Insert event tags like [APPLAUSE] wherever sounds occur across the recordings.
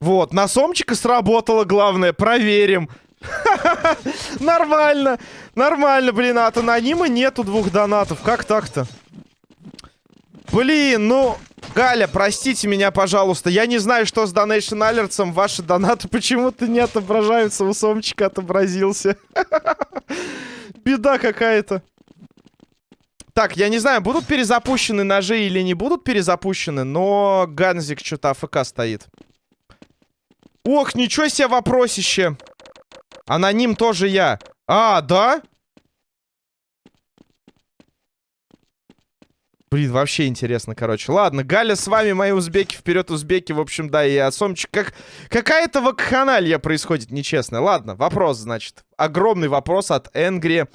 Вот, на Сомчика сработало, главное, проверим. [LAUGHS] Нормально, нормально, блин, а от анонима нету двух донатов. Как так-то? Блин, ну, Галя, простите меня, пожалуйста. Я не знаю, что с Donation Alerts. Ваши донаты почему-то не отображаются. У Сомчика отобразился. [LAUGHS] Беда какая-то. Так, я не знаю, будут перезапущены ножи или не будут перезапущены, но Ганзик что-то АФК стоит. Ох, ничего себе вопросище. Аноним тоже я. А, да? Блин, вообще интересно, короче. Ладно, Галя с вами, мои узбеки, вперед узбеки. В общем, да, и Асомчик. Как... Какая-то вакханалия происходит нечестная. Ладно, вопрос, значит. Огромный вопрос от Энгри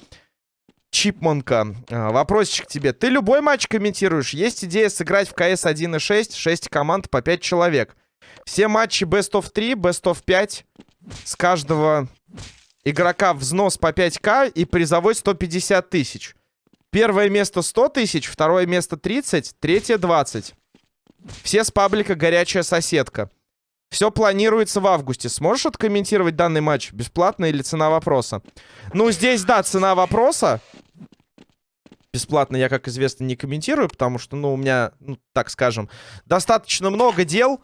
Чипманка. А, вопросик тебе. Ты любой матч комментируешь? Есть идея сыграть в КС 1.6, 6 команд по 5 человек. Все матчи Best of 3, Best of 5. С каждого игрока взнос по 5к и призовой 150 тысяч. Первое место 100 тысяч, второе место 30, третье 20. Все с паблика «Горячая соседка». Все планируется в августе. Сможешь откомментировать данный матч? Бесплатно или цена вопроса? Ну, здесь, да, цена вопроса. Бесплатно я, как известно, не комментирую, потому что, ну, у меня, ну, так скажем, достаточно много дел.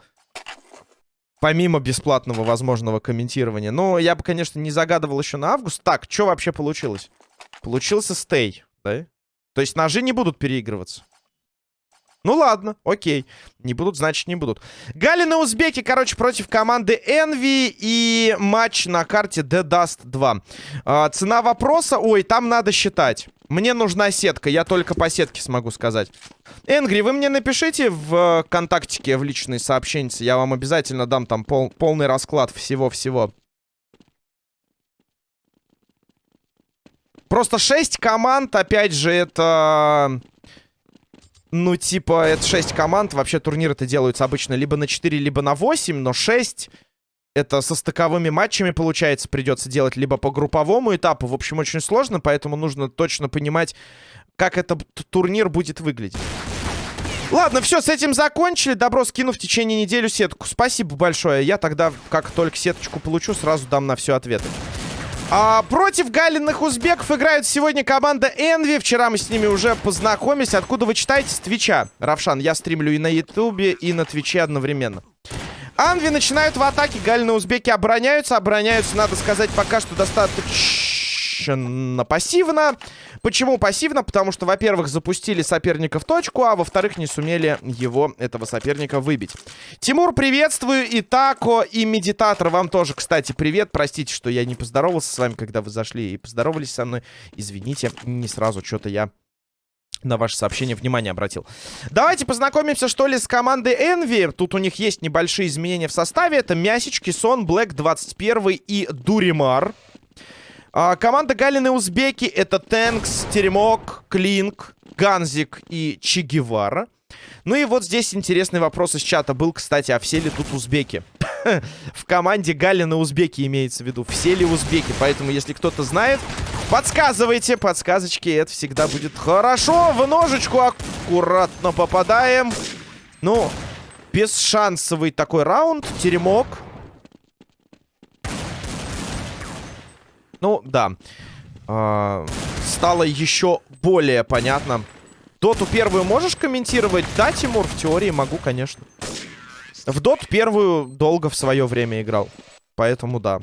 Помимо бесплатного возможного комментирования. Но я бы, конечно, не загадывал еще на август. Так, что вообще получилось? Получился стей, да? То есть ножи не будут переигрываться. Ну ладно, окей. Не будут, значит не будут. Галина Узбеки, короче, против команды Envy и матч на карте The Dust 2. А, цена вопроса... Ой, там надо считать. Мне нужна сетка, я только по сетке смогу сказать. Энгри, вы мне напишите в контактике, в личные сообщения. Я вам обязательно дам там пол полный расклад всего-всего. Просто 6 команд, опять же, это... Ну, типа, это 6 команд. Вообще турниры-то делаются обычно либо на 4, либо на 8, но 6... Это со стыковыми матчами, получается, придется делать либо по групповому этапу. В общем, очень сложно, поэтому нужно точно понимать, как этот турнир будет выглядеть. Ладно, все, с этим закончили. Добро, скину в течение недели сетку. Спасибо большое. Я тогда, как только сеточку получу, сразу дам на все ответы. А, против галиных узбеков играют сегодня команда Envy. Вчера мы с ними уже познакомились. Откуда вы читаете? С Твича. Равшан, я стримлю и на Ютубе, и на Твиче одновременно. Анви начинают в атаке. Галины узбеки обороняются. Обороняются, надо сказать, пока что достаточно пассивно. Почему пассивно? Потому что, во-первых, запустили соперника в точку, а во-вторых, не сумели его, этого соперника, выбить. Тимур, приветствую. И Тако, и Медитатор. Вам тоже, кстати, привет. Простите, что я не поздоровался с вами, когда вы зашли и поздоровались со мной. Извините, не сразу что-то я на ваше сообщение внимание обратил. Давайте познакомимся, что ли, с командой Envy. Тут у них есть небольшие изменения в составе. Это Мясич, Кисон, Блэк 21 и Дуримар. А, команда Галины Узбеки это Тэнкс, Теремок, Клинк, Ганзик и Чигевара. Ну и вот здесь интересный вопрос из чата был, кстати, а все ли тут узбеки? [LAUGHS] В команде Галина Узбеки имеется в виду. Все ли узбеки? Поэтому, если кто-то знает, подсказывайте. Подсказочки, это всегда будет хорошо. В ножечку аккуратно попадаем. Ну, бесшансовый такой раунд. Теремок. Ну, да. А, стало еще более понятно. Доту первую можешь комментировать? Да, Тимур, в теории могу, конечно. В Дот первую долго в свое время играл. Поэтому да.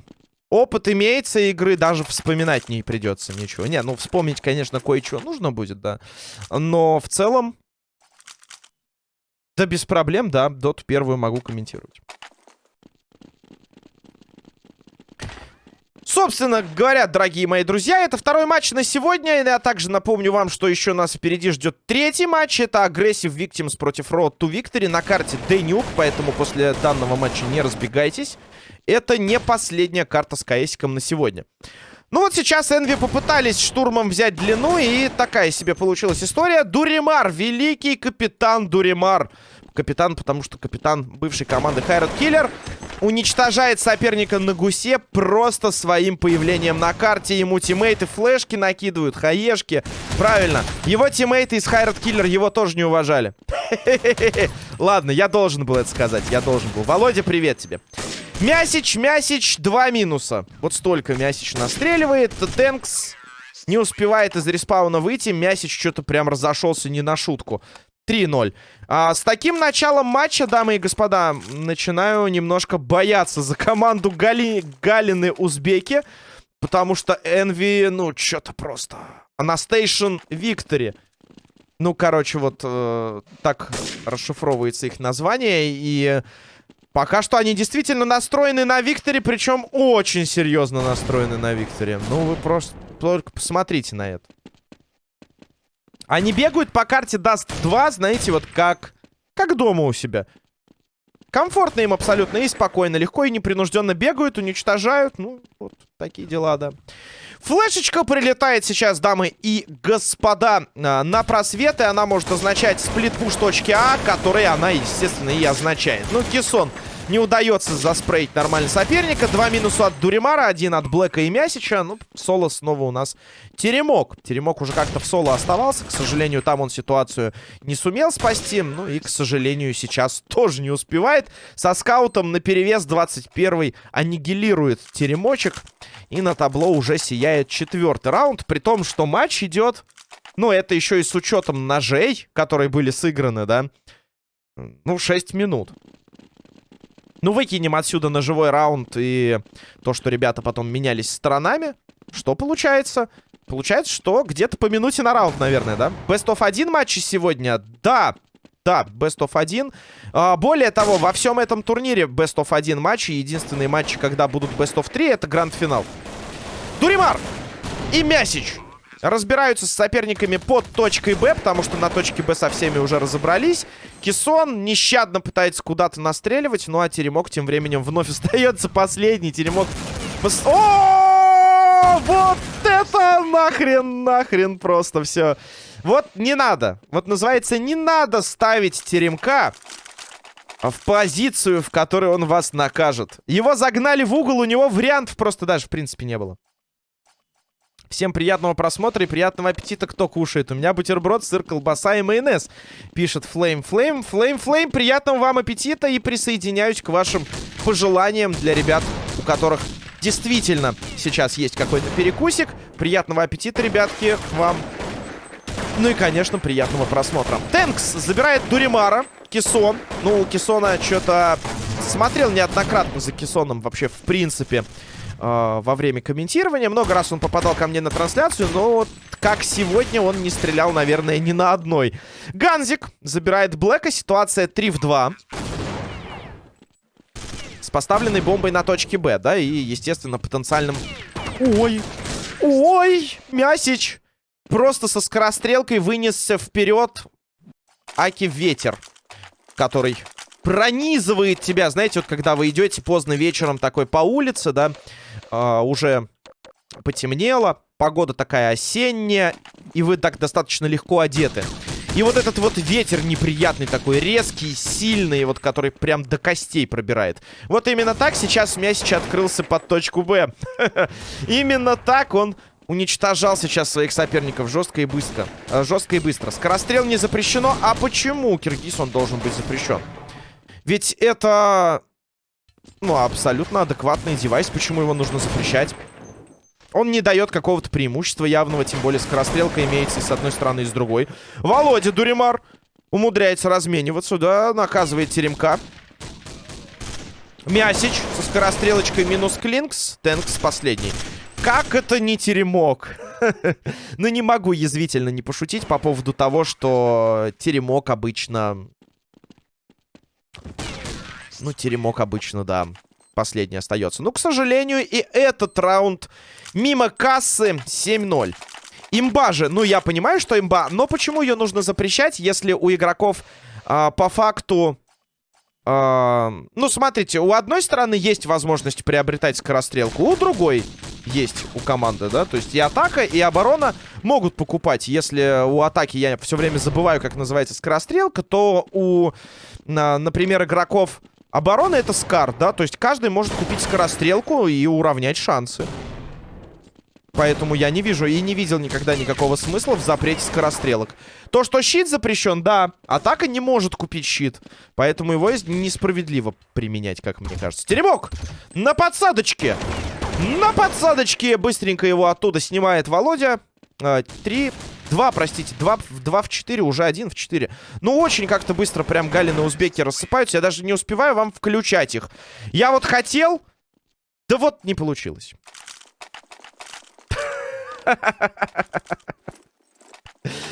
Опыт имеется игры, даже вспоминать не придется ничего. Не, ну вспомнить, конечно, кое-что нужно будет, да. Но в целом... Да без проблем, да, Дот первую могу комментировать. Собственно говоря, дорогие мои друзья, это второй матч на сегодня. Я также напомню вам, что еще нас впереди ждет третий матч. Это Aggressive Victims против Road to Victory на карте Денюк. Поэтому после данного матча не разбегайтесь. Это не последняя карта с КСиком на сегодня. Ну вот сейчас Энви попытались штурмом взять длину, и такая себе получилась история. Дуримар, великий капитан Дуримар, капитан, потому что капитан бывшей команды Хайрат Киллер уничтожает соперника на гусе просто своим появлением на карте. Ему тиммейты флешки накидывают, хаешки. Правильно. Его тиммейты из Хайрат Киллер его тоже не уважали. [LAUGHS] Ладно, я должен был это сказать. Я должен был. Володя, привет тебе. Мясич, Мясич, два минуса. Вот столько Мясич настреливает. Тэнкс не успевает из респауна выйти. Мясич что-то прям разошелся не на шутку. 3-0. А, с таким началом матча, дамы и господа, начинаю немножко бояться за команду Гали... Галины Узбеки. Потому что Энви, ну, что-то просто... Анастейшн Виктори. Ну, короче, вот э, так расшифровывается их название. И пока что они действительно настроены на Викторе, причем очень серьезно настроены на Викторе. Ну, вы просто только посмотрите на это. Они бегают по карте Dust 2, знаете, вот как... Как дома у себя. Комфортно им абсолютно и спокойно. Легко и непринужденно бегают, уничтожают. Ну, вот такие дела, да. Флешечка прилетает сейчас, дамы и господа, а, на просвет. И она может означать сплит-пуш точки А, который она, естественно, и означает. Ну, Кессон не удается заспрейть нормально соперника. Два минуса от Дуримара, один от Блэка и Мясича. Ну, соло снова у нас Теремок. Теремок уже как-то в соло оставался. К сожалению, там он ситуацию не сумел спасти. Ну и, к сожалению, сейчас тоже не успевает. Со скаутом на перевес 21-й аннигилирует Теремочек. И на табло уже сияет четвертый раунд. При том, что матч идет... Ну, это еще и с учетом ножей, которые были сыграны, да? Ну, 6 минут. Ну, выкинем отсюда на живой раунд и то, что ребята потом менялись сторонами. Что получается? Получается, что где-то по минуте на раунд, наверное, да? Best of 1 матчи сегодня? Да, да, Best of 1. А, более того, во всем этом турнире Best of 1 матчи. Единственные матчи, когда будут Best of 3, это гранд-финал. Дуримар и Мясич разбираются с соперниками под точкой Б, потому что на точке Б со всеми уже разобрались. Кисон нещадно пытается куда-то настреливать, ну а Теремок тем временем вновь [LAUGHS] остается последний. Теремок... О, вот это нахрен, нахрен просто все. Вот не надо. Вот называется, не надо ставить Теремка в позицию, в которой он вас накажет. Его загнали в угол, у него вариантов просто даже в принципе не было. Всем приятного просмотра и приятного аппетита, кто кушает. У меня бутерброд, сыр, колбаса и майонез. Пишет Flame Flame. Flame Flame, приятного вам аппетита и присоединяюсь к вашим пожеланиям для ребят, у которых действительно сейчас есть какой-то перекусик. Приятного аппетита, ребятки, вам. Ну и, конечно, приятного просмотра. Тэнкс забирает Дуримара. Кисон. Ну, Кисона что-то смотрел неоднократно за Кисоном вообще, в принципе во время комментирования. Много раз он попадал ко мне на трансляцию, но вот как сегодня он не стрелял, наверное, ни на одной. Ганзик забирает Блэка. Ситуация 3 в 2. С поставленной бомбой на точке Б, да, и, естественно, потенциальным... Ой! Ой! Мясич! Просто со скорострелкой вынесся вперед Аки Ветер, который пронизывает тебя. Знаете, вот когда вы идете поздно вечером такой по улице, да, э, уже потемнело, погода такая осенняя, и вы так достаточно легко одеты. И вот этот вот ветер неприятный такой, резкий, сильный, вот который прям до костей пробирает. Вот именно так сейчас Мясич открылся под точку Б. [LAUGHS] Именно так он уничтожал сейчас своих соперников жестко и быстро. Э, жестко и быстро. Скорострел не запрещено. А почему Киргиз он должен быть запрещен? Ведь это... Ну, абсолютно адекватный девайс. Почему его нужно запрещать? Он не дает какого-то преимущества явного, тем более скорострелка имеется и с одной стороны, и с другой. Володя Дуримар умудряется размениваться, да, наказывает Теремка. Мясич со скорострелочкой минус Клинкс. Тэнкс последний. Как это не теремок? [LAUGHS] ну, не могу язвительно не пошутить по поводу того, что теремок обычно ну, теремок обычно, да, последний остается. Ну, к сожалению, и этот раунд мимо кассы 7-0. Имба же, ну, я понимаю, что имба, но почему ее нужно запрещать, если у игроков э, по факту... Э, ну, смотрите, у одной стороны есть возможность приобретать скорострелку, у другой есть у команды, да? То есть и атака, и оборона могут покупать. Если у атаки, я все время забываю, как называется скорострелка, то у, например, игроков обороны это скар, да? То есть каждый может купить скорострелку и уравнять шансы. Поэтому я не вижу и не видел никогда никакого смысла в запрете скорострелок. То, что щит запрещен, да. Атака не может купить щит. Поэтому его несправедливо применять, как мне кажется. Теремок! На подсадочке! На подсадочке! Быстренько его оттуда снимает Володя. А, три... Два, простите, два, два в четыре, уже один в четыре. Ну, очень как-то быстро прям галины узбеки рассыпаются. Я даже не успеваю вам включать их. Я вот хотел... Да вот не получилось. [LAUGHS]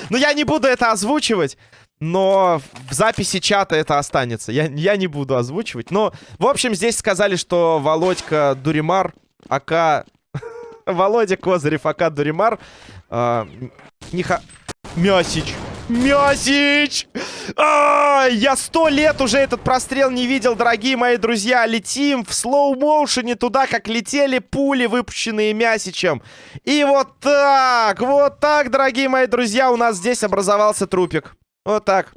Ну, я не буду это озвучивать. Но в записи чата это останется. Я, я не буду озвучивать. Но, в общем, здесь сказали, что Володька Дуримар, АК... [LAUGHS] Володя Козырев, АК Дуримар... Э, не ха... Мясич. Мясич! А, я сто лет уже этот прострел не видел, дорогие мои друзья. Летим в слоу-моушене туда, как летели пули, выпущенные Мясичем. И вот так, вот так, дорогие мои друзья, у нас здесь образовался трупик. Вот так.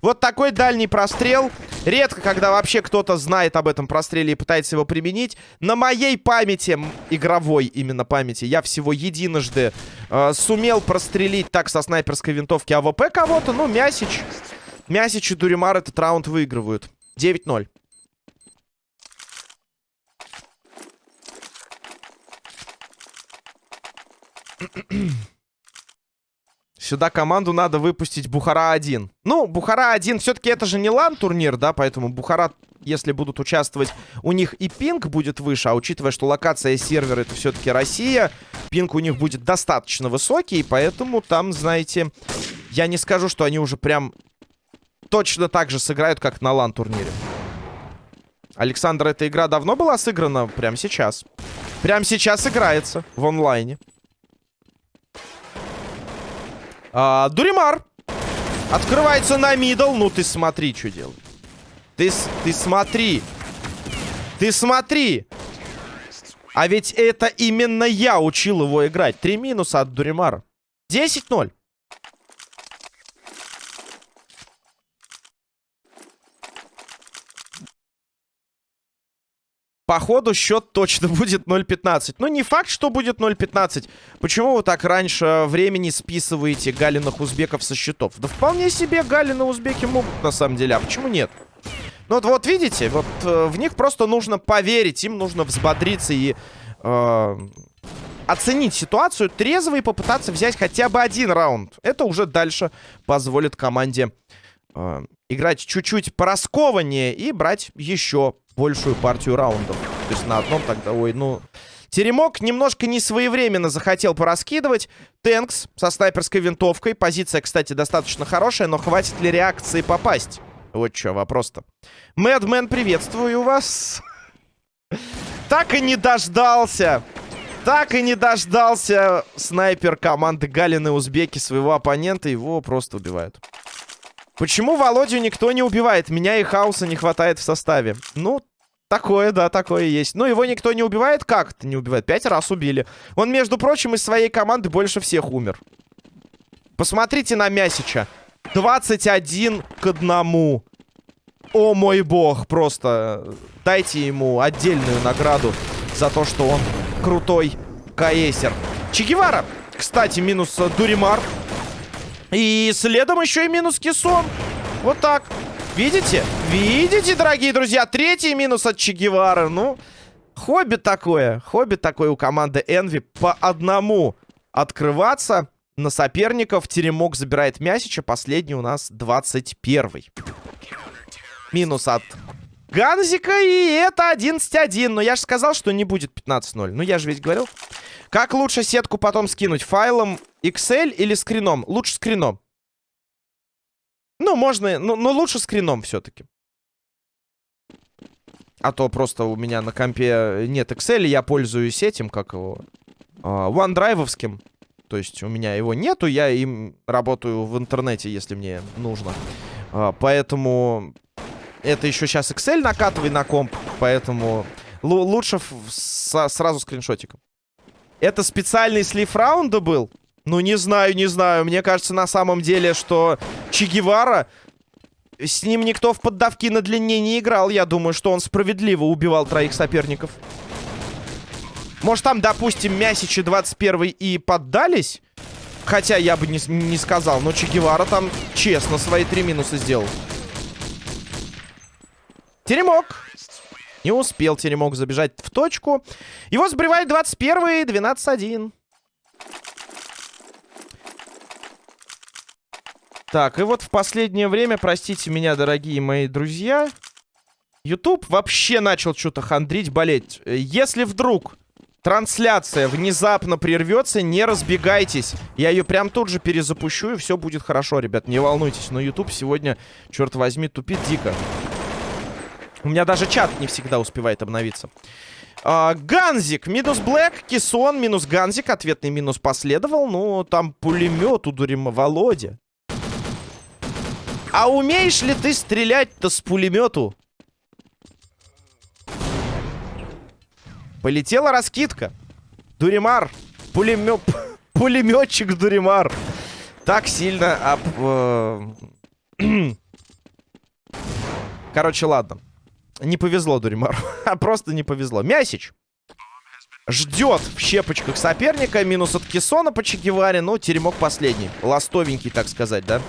Вот такой дальний прострел. Редко, когда вообще кто-то знает об этом простреле и пытается его применить. На моей памяти, игровой именно памяти, я всего единожды э, сумел прострелить так со снайперской винтовки AWP кого-то. Ну, Мясич. Мясич и Дуримар этот раунд выигрывают. 9-0. Сюда команду надо выпустить Бухара-1. Ну, Бухара-1 все-таки это же не LAN -турнир, да, поэтому Бухара, если будут участвовать, у них и пинг будет выше, а учитывая, что локация сервера это все-таки Россия, пинг у них будет достаточно высокий, поэтому там, знаете, я не скажу, что они уже прям точно так же сыграют, как на лан-турнире. Александр, эта игра давно была сыграна? Прямо сейчас. Прямо сейчас играется в онлайне. А, Дуримар. Открывается на мидл. Ну, ты смотри, что делает. Ты, ты смотри. Ты смотри. А ведь это именно я учил его играть. Три минуса от Дуримара. 10-0. Походу, счет точно [LAUGHS] будет 0.15. Ну, не факт, что будет 0.15. Почему вы так раньше времени списываете галиных узбеков со счетов? Да вполне себе галины узбеки могут, на самом деле. А почему нет? Ну, вот, вот видите, вот э, в них просто нужно поверить, им нужно взбодриться и э, оценить ситуацию трезво и попытаться взять хотя бы один раунд. Это уже дальше позволит команде э, играть чуть-чуть пораскованнее и брать еще большую партию раундов. То есть на одном тогда... Ой, ну... Теремок немножко не своевременно захотел пораскидывать. Тэнкс со снайперской винтовкой. Позиция, кстати, достаточно хорошая, но хватит ли реакции попасть? Вот что, вопрос-то. Мэдмен, приветствую вас. Так и не дождался. Так и не дождался снайпер команды Галины Узбеки своего оппонента. Его просто убивают. Почему Володю никто не убивает? Меня и Хауса не хватает в составе. Ну, такое, да, такое есть. Ну, его никто не убивает? Как это не убивает? Пять раз убили. Он, между прочим, из своей команды больше всех умер. Посмотрите на Мясича. 21 к 1. О мой бог, просто дайте ему отдельную награду за то, что он крутой каэсер. Чегевара, кстати, минус Дуримар. И следом еще и минус Кисон. Вот так. Видите? Видите, дорогие друзья? Третий минус от Че Ну, хобби такое. Хобби такое у команды Энви. По одному открываться на соперников. Теремок забирает Мясича. Последний у нас 21 Минус от Ганзика. И это 11-1. Но я же сказал, что не будет 15-0. Ну, я же ведь говорил. Как лучше сетку потом скинуть? Файлом Excel или скрином? Лучше скрином. Ну, можно, но, но лучше скрином все-таки. А то просто у меня на компе нет Excel, я пользуюсь этим, как его, а, OneDrive-овским. То есть у меня его нету, я им работаю в интернете, если мне нужно. А, поэтому это еще сейчас Excel накатывай на комп, поэтому лучше сразу скриншотиком. Это специальный слив раунда был? Ну, не знаю, не знаю. Мне кажется, на самом деле, что Че Гевара... С ним никто в поддавки на длине не играл. Я думаю, что он справедливо убивал троих соперников. Может, там, допустим, Мясичи 21 и поддались? Хотя я бы не, не сказал. Но Че Гевара там честно свои три минуса сделал. Теремок. Не успел Теремок забежать в точку. Его сбривает 21-й, 12-1. Так, и вот в последнее время, простите меня, дорогие мои друзья, YouTube вообще начал что-то хандрить, болеть. Если вдруг трансляция внезапно прервется, не разбегайтесь. Я ее прям тут же перезапущу, и все будет хорошо, ребят, не волнуйтесь. Но YouTube сегодня, черт возьми, тупит дико. У меня даже чат не всегда успевает обновиться. А, Ганзик, минус Блэк, Кисон, минус Ганзик. Ответный минус последовал. Ну, там пулемет у Дурима Володя. А умеешь ли ты стрелять-то с пулемету? Полетела раскидка. Дуримар. Пулемет... [LAUGHS] Пулеметчик Дуримар. Так сильно об... Э, [CLEARS THROAT] Короче, ладно. Не повезло Дуримару. [LAUGHS] а просто не повезло. Мясич. Ждет в щепочках соперника. Минус от Кессона по Чегеваре. Ну, теремок последний. Ластовенький, так сказать, да?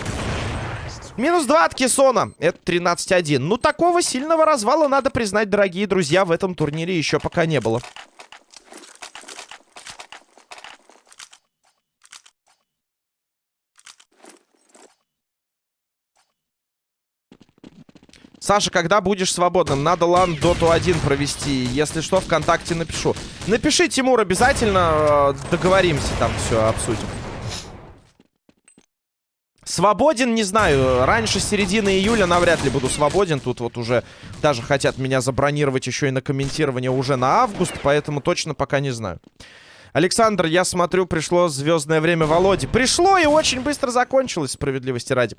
Минус 2 от Кессона. Это 13-1. Ну, такого сильного развала, надо признать, дорогие друзья, в этом турнире еще пока не было. Саша, когда будешь свободным? Надо лан доту 1 провести. Если что, ВКонтакте напишу. Напиши, Тимур, обязательно э, договоримся, там все обсудим. Свободен, не знаю, раньше середины июля навряд ли буду свободен. Тут вот уже даже хотят меня забронировать еще и на комментирование уже на август, поэтому точно пока не знаю. Александр, я смотрю, пришло звездное время Володи. Пришло и очень быстро закончилось, справедливости ради.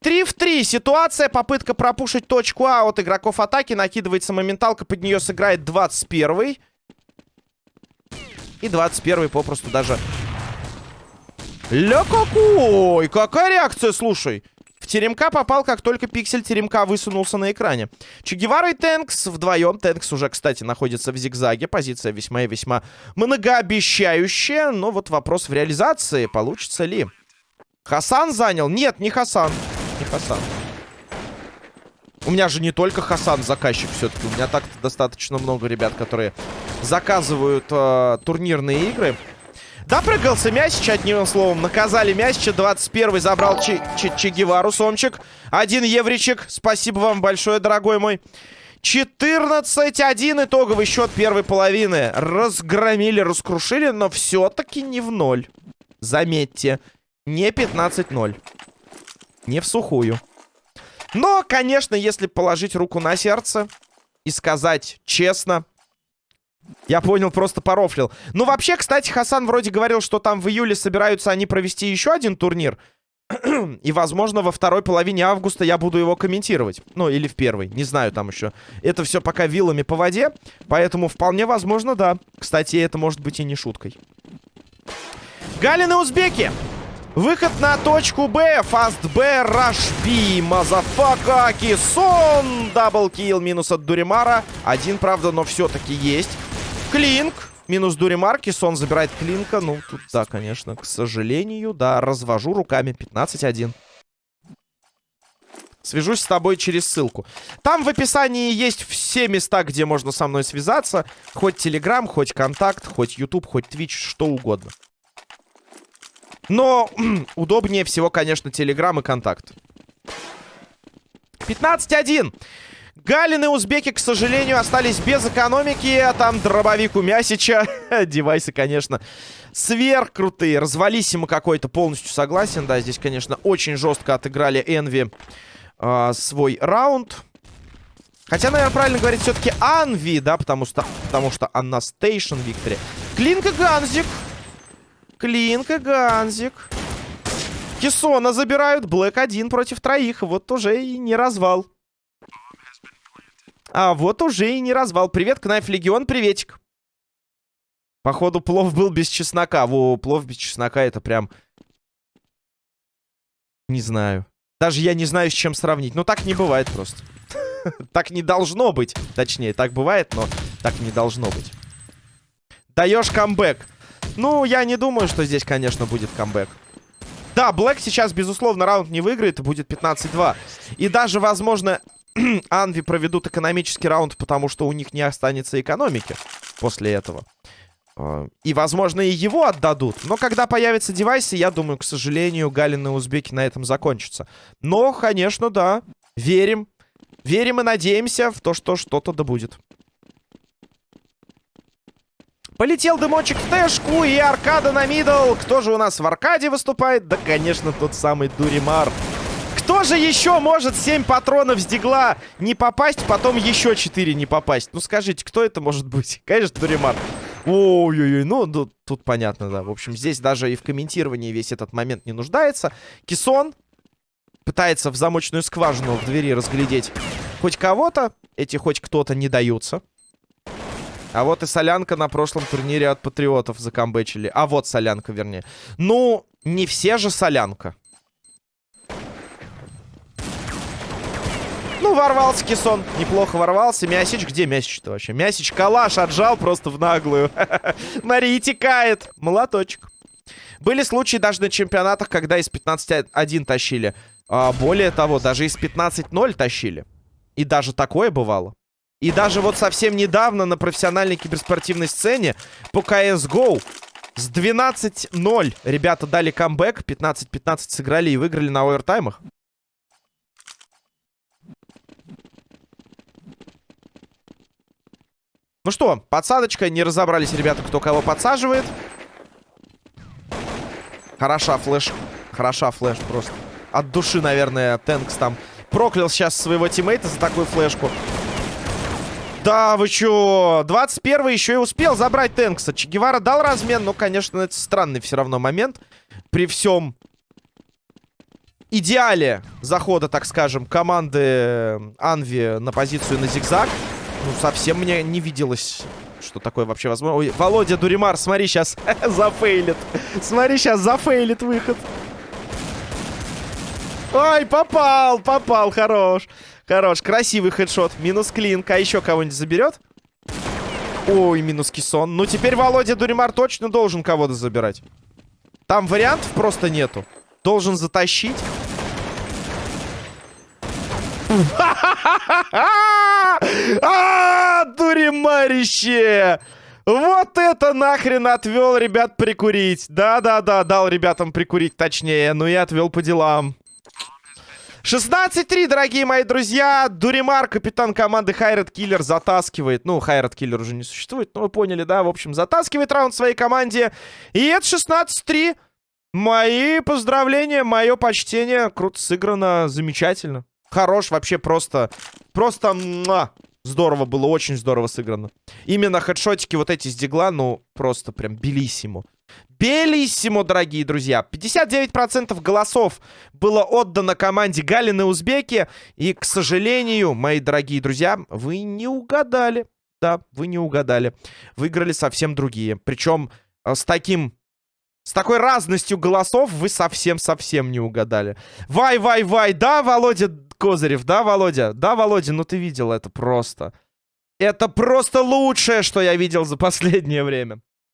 3 в 3. Ситуация. Попытка пропушить точку А от игроков атаки. Накидывается моменталка, под нее сыграет 21 И 21 попросту даже... Ля какой! Какая реакция, слушай! В теремка попал, как только пиксель теремка высунулся на экране. Че и Тэнкс вдвоем. Тэнкс уже, кстати, находится в зигзаге. Позиция весьма и весьма многообещающая. Но вот вопрос в реализации. Получится ли? Хасан занял? Нет, не Хасан. Не Хасан. У меня же не только Хасан заказчик все-таки. У меня так-то достаточно много ребят, которые заказывают э, турнирные игры. Допрыгался Мясич, одним словом. Наказали Мясича. 21-й забрал Че, Че, Че Гевару, Сомчик. Один евричек. Спасибо вам большое, дорогой мой. 14-1 итоговый счет первой половины. Разгромили, раскрушили, но все-таки не в ноль. Заметьте, не 15-0. Не в сухую. Но, конечно, если положить руку на сердце и сказать честно, я понял, просто порофлил. Ну, вообще, кстати, Хасан вроде говорил, что там в июле собираются они провести еще один турнир. И, возможно, во второй половине августа я буду его комментировать. Ну, или в первой, не знаю там еще. Это все пока вилами по воде, поэтому вполне возможно, да. Кстати, это может быть и не шуткой. Галины узбеки. Выход на точку Б. Фаст Б. Раш B. Motherfucker. Кисон. Double kill. Минус от Дуримара. Один, правда, но все-таки есть. Клинк. Минус Дуримар. Кисон забирает Клинка. Ну, тут, да, конечно, к сожалению, да, развожу руками. 15-1. Свяжусь с тобой через ссылку. Там в описании есть все места, где можно со мной связаться. Хоть Телеграм, хоть Контакт, хоть Ютуб, хоть Твич, что угодно. Но [CLEARS THROAT] удобнее всего, конечно, Телеграм и Контакт. 15-1. Галин и узбеки, к сожалению, остались без экономики. А там дробовик у Мясича. [LAUGHS] Девайсы, конечно, сверхкрутые. Развались ему какой-то, полностью согласен. Да, здесь, конечно, очень жестко отыграли Энви э, свой раунд. Хотя, наверное, правильно говорить все-таки Анви, да, потому что, потому что Анна Стейшн Виктори. Клинка Ганзик. Клинк и Ганзик. Кессона забирают. Блэк один против троих. Вот уже и не развал. А вот уже и не развал. Привет, Кнайф Легион, приветик. Походу, плов был без чеснока. Во, плов без чеснока это прям... Не знаю. Даже я не знаю, с чем сравнить. Ну, так не бывает просто. [LAUGHS] Так не должно быть. Точнее, так бывает, но так не должно быть. Даешь камбэк. Ну, я не думаю, что здесь, конечно, будет камбэк. Да, Блэк сейчас, безусловно, раунд не выиграет, будет 15-2. И даже, возможно, [CLEARS THROAT] Анви проведут экономический раунд, потому что у них не останется экономики после этого. А, и, возможно, и его отдадут. Но когда появятся девайсы, я думаю, к сожалению, Галин и Узбеки на этом закончатся. Но, конечно, да, верим. Верим и надеемся в то, что что-то да будет. Полетел дымочек в тэшку и аркада на мидл. Кто же у нас в аркаде выступает? Да, конечно, тот самый Дуримар. Кто же еще может 7 патронов с дигла не попасть, потом еще 4 не попасть? Ну, скажите, кто это может быть? [LAUGHS] Конечно, Дуримар. Ой-ой-ой, ну, ну, тут понятно, да. В общем, здесь даже и в комментировании весь этот момент не нуждается. Кисон пытается в замочную скважину в двери разглядеть хоть кого-то. Эти хоть кто-то не даются. А вот и солянка на прошлом турнире от патриотов закамбэчили. А вот солянка, вернее. Ну, не все же солянка. Ворвался Кисон. Неплохо ворвался. Мясич, где Мясич-то вообще? Мясич калаш отжал просто в наглую. [LAUGHS] Мария текает. Молоточек. Были случаи даже на чемпионатах, когда из 15-1 тащили. А, более того, даже из 15-0 тащили. И даже такое бывало. И даже вот совсем недавно на профессиональной киберспортивной сцене по CSGO с 12-0 ребята дали камбэк, 15-15 сыграли и выиграли на овертаймах. Ну что, подсадочка, не разобрались ребята, кто кого подсаживает. Хороша флеш, хороша флеш просто. От души, наверное, Тэнкс там проклял сейчас своего тиммейта за такую флешку. Да, вы чё? 21 еще и успел забрать Тэнкса. Че Гевара дал размен, но, конечно, это странный все равно момент. При всем идеале захода, так скажем, команды Анви на позицию на зигзаг. Ну, совсем мне не виделось, что такое вообще возможно. Ой, Володя Дуримар, смотри, сейчас [LAUGHS] зафейлит. Смотри, сейчас зафейлит выход. Ой, попал, попал, хорош. Хорош, красивый хедшот. Минус клинк. А еще кого-нибудь заберет? Ой, минус кисон. Ну, теперь Володя Дуримар точно должен кого-то забирать. Там вариантов просто нету. Должен затащить. [LAUGHS] А, дуримарище! Вот это нахрен отвел ребят прикурить. Да-да-да, дал ребятам прикурить точнее. Ну и отвел по делам. 16-3, дорогие мои друзья. Дуримар, капитан команды Хайрат Киллер, затаскивает. Ну, Хайрат Киллер уже не существует, но вы поняли, да? В общем, затаскивает раунд своей команде. И это 16-3. Мои поздравления, мое почтение. Круто сыграно, замечательно. Хорош, вообще просто... Просто... Муа, здорово было, очень здорово сыграно. Именно хедшотики вот эти с дигла, ну, просто прям белиссимо. Белиссимо, дорогие друзья. 59% голосов было отдано команде Галины Узбеки. И, к сожалению, мои дорогие друзья, вы не угадали. Да, вы не угадали. Выиграли совсем другие. Причем э, с таким... С такой разностью голосов вы совсем-совсем не угадали. Вай-вай-вай, да, Володя Козырев, да, Володя? Да, Володя, ну ты видел это просто. Это просто лучшее, что я видел за последнее время.